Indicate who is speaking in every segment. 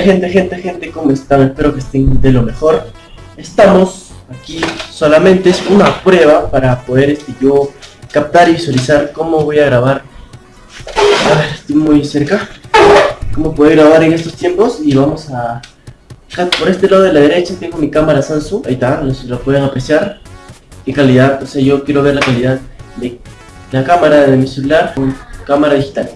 Speaker 1: gente, gente, gente, ¿cómo están? Espero que estén de lo mejor. Estamos aquí, solamente es una prueba para poder este, yo captar y visualizar cómo voy a grabar. A ver, estoy muy cerca. Cómo puedo grabar en estos tiempos y vamos a... Por este lado de la derecha tengo mi cámara Samsung, ahí está, no lo pueden apreciar. Qué calidad, o sea, yo quiero ver la calidad de la cámara de mi celular con cámara digital.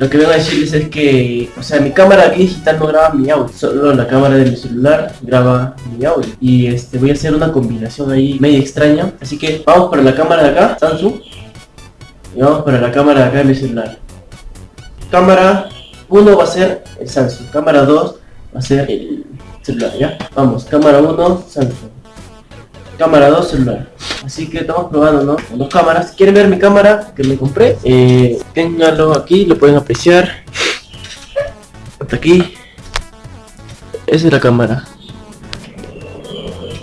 Speaker 1: Lo que vengo a decirles es que, o sea, mi cámara digital no graba mi audio, solo la cámara de mi celular graba mi audio. Y este voy a hacer una combinación ahí media extraña. Así que vamos para la cámara de acá, Samsung. Y vamos para la cámara de acá de mi celular. Cámara 1 va a ser el Samsung, cámara 2 va a ser el celular, ¿ya? Vamos, cámara 1, Samsung. Cámara 2, celular. Así que estamos probando, ¿no? Con dos cámaras. ¿Quieren ver mi cámara que me compré? Eh, ténganlo aquí, lo pueden apreciar. Hasta aquí. Esa es la cámara.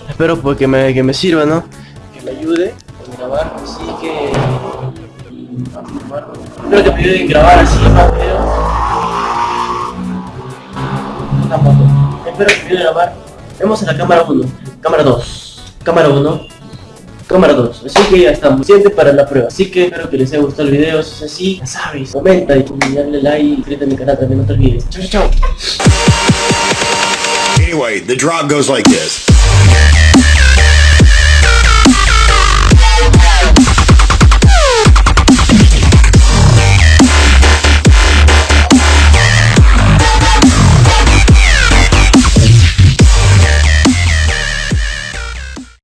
Speaker 1: Espero pues, que, me, que me sirva, ¿no? Que me ayude a grabar, así que... Espero que me ayude a grabar así más. Espero que me ayude a grabar. Vemos en la cámara 1, cámara 2 cámara 1, cámara 2. Así que ya estamos, suficiente para la prueba. Así que espero que les haya gustado el video. Si es así, ya sabes, comenta y dale like y suscríbete a mi canal también, no te olvides. Chao, chao, chao.